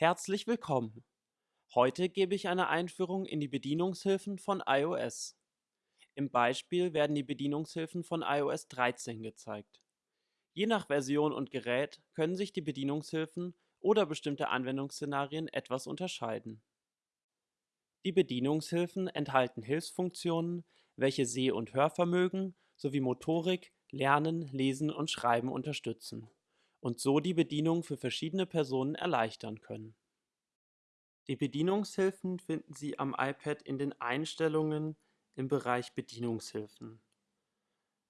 Herzlich willkommen! Heute gebe ich eine Einführung in die Bedienungshilfen von iOS. Im Beispiel werden die Bedienungshilfen von iOS 13 gezeigt. Je nach Version und Gerät können sich die Bedienungshilfen oder bestimmte Anwendungsszenarien etwas unterscheiden. Die Bedienungshilfen enthalten Hilfsfunktionen, welche Seh- und Hörvermögen sowie Motorik, Lernen, Lesen und Schreiben unterstützen und so die Bedienung für verschiedene Personen erleichtern können. Die Bedienungshilfen finden Sie am iPad in den Einstellungen im Bereich Bedienungshilfen.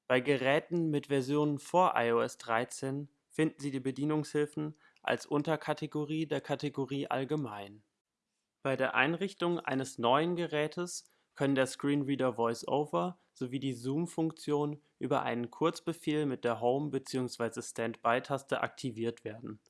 Bei Geräten mit Versionen vor iOS 13 finden Sie die Bedienungshilfen als Unterkategorie der Kategorie Allgemein. Bei der Einrichtung eines neuen Gerätes können der Screenreader VoiceOver sowie die Zoom-Funktion über einen Kurzbefehl mit der Home- bzw. Standby-Taste aktiviert werden.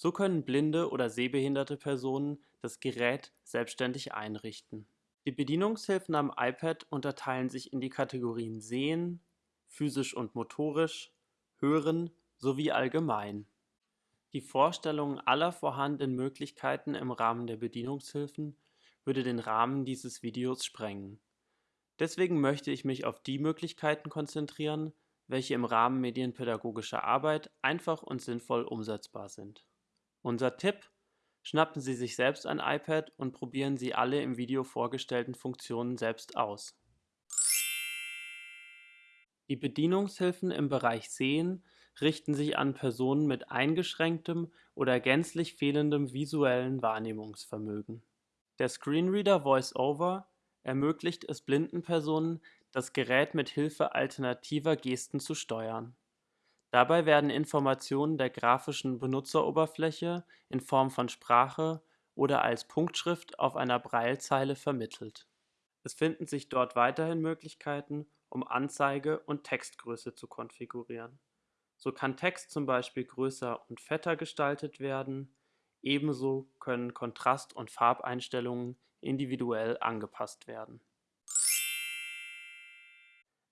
So können blinde oder sehbehinderte Personen das Gerät selbstständig einrichten. Die Bedienungshilfen am iPad unterteilen sich in die Kategorien Sehen, physisch und motorisch, Hören sowie Allgemein. Die Vorstellung aller vorhandenen Möglichkeiten im Rahmen der Bedienungshilfen würde den Rahmen dieses Videos sprengen. Deswegen möchte ich mich auf die Möglichkeiten konzentrieren, welche im Rahmen medienpädagogischer Arbeit einfach und sinnvoll umsetzbar sind. Unser Tipp: Schnappen Sie sich selbst ein iPad und probieren Sie alle im Video vorgestellten Funktionen selbst aus. Die Bedienungshilfen im Bereich Sehen richten sich an Personen mit eingeschränktem oder gänzlich fehlendem visuellen Wahrnehmungsvermögen. Der Screenreader VoiceOver ermöglicht es blinden Personen, das Gerät mit Hilfe alternativer Gesten zu steuern. Dabei werden Informationen der grafischen Benutzeroberfläche in Form von Sprache oder als Punktschrift auf einer Braillezeile vermittelt. Es finden sich dort weiterhin Möglichkeiten, um Anzeige und Textgröße zu konfigurieren. So kann Text zum Beispiel größer und fetter gestaltet werden Ebenso können Kontrast und Farbeinstellungen individuell angepasst werden.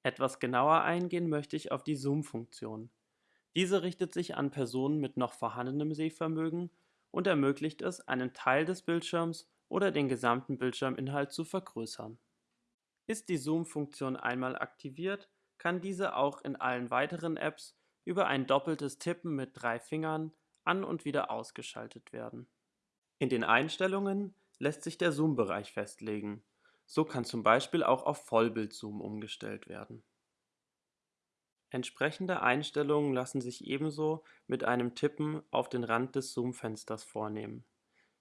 Etwas genauer eingehen möchte ich auf die Zoom-Funktion. Diese richtet sich an Personen mit noch vorhandenem Sehvermögen und ermöglicht es, einen Teil des Bildschirms oder den gesamten Bildschirminhalt zu vergrößern. Ist die Zoom-Funktion einmal aktiviert, kann diese auch in allen weiteren Apps über ein doppeltes Tippen mit drei Fingern an und wieder ausgeschaltet werden. In den Einstellungen lässt sich der Zoom-Bereich festlegen. So kann zum Beispiel auch auf Vollbildzoom umgestellt werden. Entsprechende Einstellungen lassen sich ebenso mit einem Tippen auf den Rand des Zoom-Fensters vornehmen.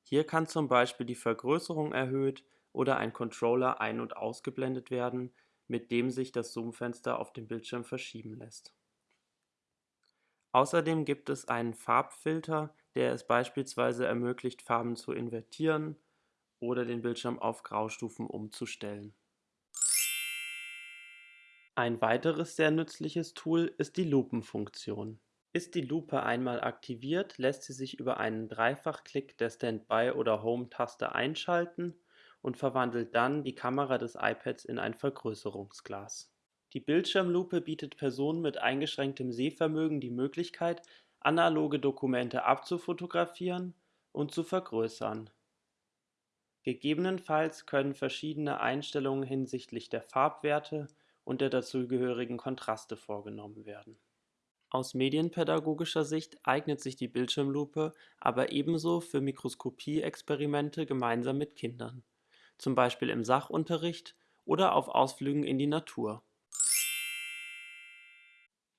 Hier kann zum Beispiel die Vergrößerung erhöht oder ein Controller ein- und ausgeblendet werden, mit dem sich das Zoom-Fenster auf dem Bildschirm verschieben lässt Außerdem gibt es einen Farbfilter, der es beispielsweise ermöglicht, Farben zu invertieren oder den Bildschirm auf Graustufen umzustellen. Ein weiteres sehr nützliches Tool ist die Lupenfunktion. Ist die Lupe einmal aktiviert, lässt sie sich über einen Dreifachklick der Standby- oder Home-Taste einschalten und verwandelt dann die Kamera des iPads in ein Vergrößerungsglas die Bildschirmlupe bietet Personen mit eingeschränktem Sehvermögen die Möglichkeit, analoge Dokumente abzufotografieren und zu vergrößern. Gegebenenfalls können verschiedene Einstellungen hinsichtlich der Farbwerte und der dazugehörigen Kontraste vorgenommen werden. Aus medienpädagogischer Sicht eignet sich die Bildschirmlupe aber ebenso für Mikroskopie-Experimente gemeinsam mit Kindern, zum Beispiel im Sachunterricht oder auf Ausflügen in die Natur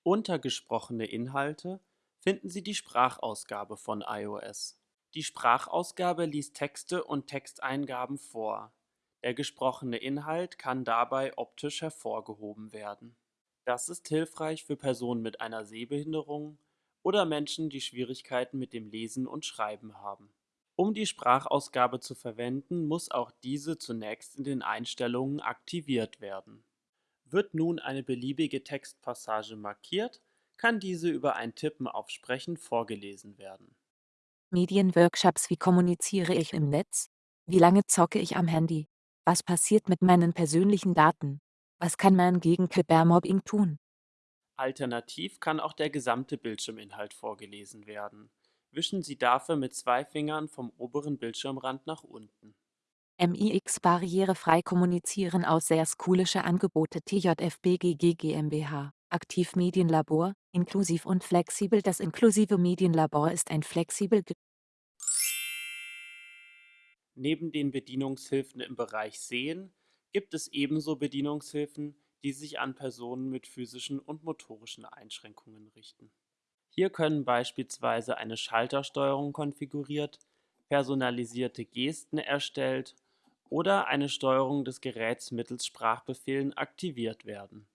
unter Gesprochene Inhalte finden Sie die Sprachausgabe von iOS. Die Sprachausgabe liest Texte und Texteingaben vor. Der gesprochene Inhalt kann dabei optisch hervorgehoben werden. Das ist hilfreich für Personen mit einer Sehbehinderung oder Menschen, die Schwierigkeiten mit dem Lesen und Schreiben haben. Um die Sprachausgabe zu verwenden, muss auch diese zunächst in den Einstellungen aktiviert werden wird nun eine beliebige Textpassage markiert, kann diese über ein Tippen auf Sprechen vorgelesen werden. Medienworkshops Wie kommuniziere ich im Netz? Wie lange zocke ich am Handy? Was passiert mit meinen persönlichen Daten? Was kann man gegen Cybermobbing tun? Alternativ kann auch der gesamte Bildschirminhalt vorgelesen werden. Wischen Sie dafür mit zwei Fingern vom oberen Bildschirmrand nach unten. MIX barrierefrei kommunizieren aus sehr schoolische Angebote TJFBGG GmbH. Aktivmedienlabor, inklusiv und flexibel Das inklusive Medienlabor ist ein flexibel Neben den Bedienungshilfen im Bereich Sehen gibt es ebenso Bedienungshilfen, die sich an Personen mit physischen und motorischen Einschränkungen richten. Hier können beispielsweise eine Schaltersteuerung konfiguriert, personalisierte Gesten erstellt oder eine Steuerung des Geräts mittels Sprachbefehlen aktiviert werden.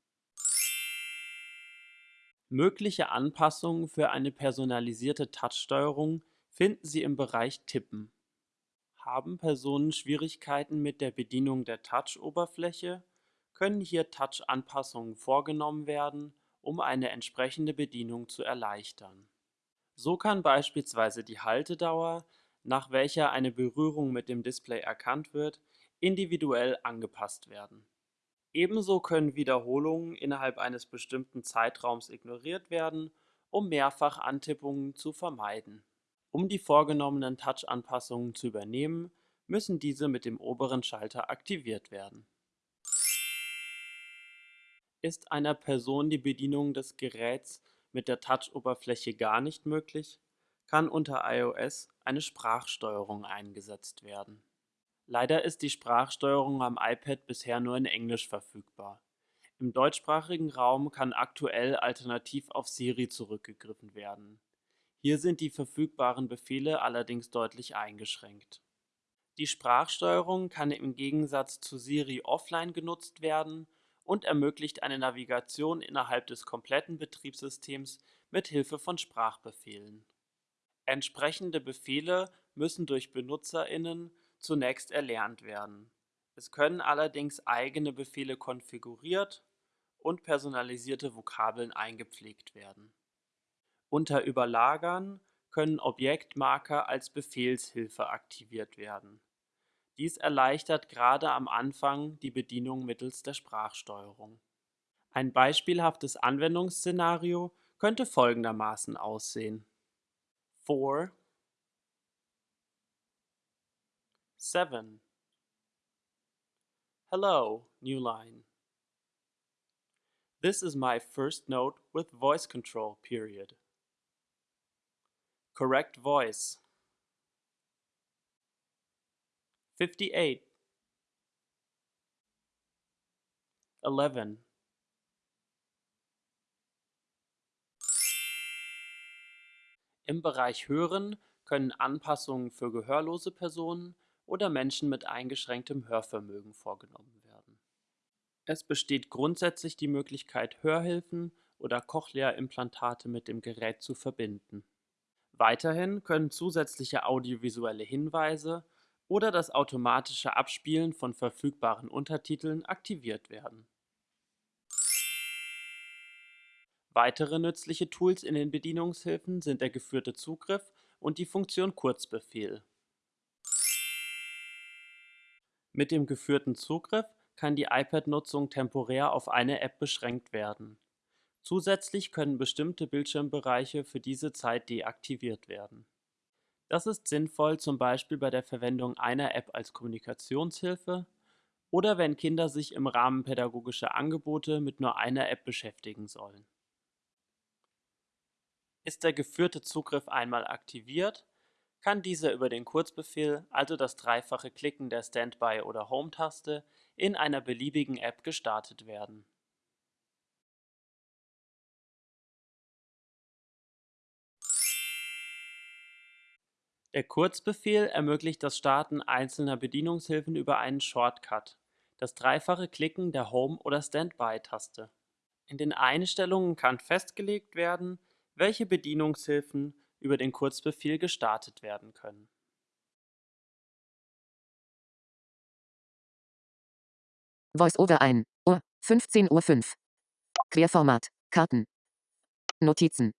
Mögliche Anpassungen für eine personalisierte Touchsteuerung finden Sie im Bereich Tippen. Haben Personen Schwierigkeiten mit der Bedienung der Touch-Oberfläche, können hier Touch-Anpassungen vorgenommen werden, um eine entsprechende Bedienung zu erleichtern. So kann beispielsweise die Haltedauer, nach welcher eine Berührung mit dem Display erkannt wird, individuell angepasst werden. Ebenso können Wiederholungen innerhalb eines bestimmten Zeitraums ignoriert werden, um Mehrfach-Antippungen zu vermeiden. Um die vorgenommenen Touch-Anpassungen zu übernehmen, müssen diese mit dem oberen Schalter aktiviert werden. Ist einer Person die Bedienung des Geräts mit der Touch-Oberfläche gar nicht möglich, kann unter iOS eine Sprachsteuerung eingesetzt werden. Leider ist die Sprachsteuerung am iPad bisher nur in Englisch verfügbar. Im deutschsprachigen Raum kann aktuell alternativ auf Siri zurückgegriffen werden. Hier sind die verfügbaren Befehle allerdings deutlich eingeschränkt. Die Sprachsteuerung kann im Gegensatz zu Siri offline genutzt werden und ermöglicht eine Navigation innerhalb des kompletten Betriebssystems mit Hilfe von Sprachbefehlen. Entsprechende Befehle müssen durch BenutzerInnen zunächst erlernt werden. Es können allerdings eigene Befehle konfiguriert und personalisierte Vokabeln eingepflegt werden. Unter Überlagern können Objektmarker als Befehlshilfe aktiviert werden. Dies erleichtert gerade am Anfang die Bedienung mittels der Sprachsteuerung. Ein beispielhaftes Anwendungsszenario könnte folgendermaßen aussehen. 4 7. Hello, new line. This is my first note with voice control, period. Correct voice. 58. 11. Im Bereich Hören können Anpassungen für gehörlose Personen oder Menschen mit eingeschränktem Hörvermögen vorgenommen werden. Es besteht grundsätzlich die Möglichkeit, Hörhilfen oder Cochlea-Implantate mit dem Gerät zu verbinden. Weiterhin können zusätzliche audiovisuelle Hinweise oder das automatische Abspielen von verfügbaren Untertiteln aktiviert werden. Weitere nützliche Tools in den Bedienungshilfen sind der geführte Zugriff und die Funktion Kurzbefehl mit dem geführten Zugriff kann die iPad-Nutzung temporär auf eine App beschränkt werden. Zusätzlich können bestimmte Bildschirmbereiche für diese Zeit deaktiviert werden. Das ist sinnvoll zum Beispiel bei der Verwendung einer App als Kommunikationshilfe oder wenn Kinder sich im Rahmen pädagogischer Angebote mit nur einer App beschäftigen sollen. Ist der geführte Zugriff einmal aktiviert, kann dieser über den Kurzbefehl, also das dreifache Klicken der Standby- oder Home-Taste, in einer beliebigen App gestartet werden. Der Kurzbefehl ermöglicht das Starten einzelner Bedienungshilfen über einen Shortcut, das dreifache Klicken der Home- oder Standby-Taste. In den Einstellungen kann festgelegt werden, welche Bedienungshilfen über den Kurzbefehl gestartet werden können. VoiceOver ein. Uhr. 15.05 Uhr. Querformat. Karten. Notizen.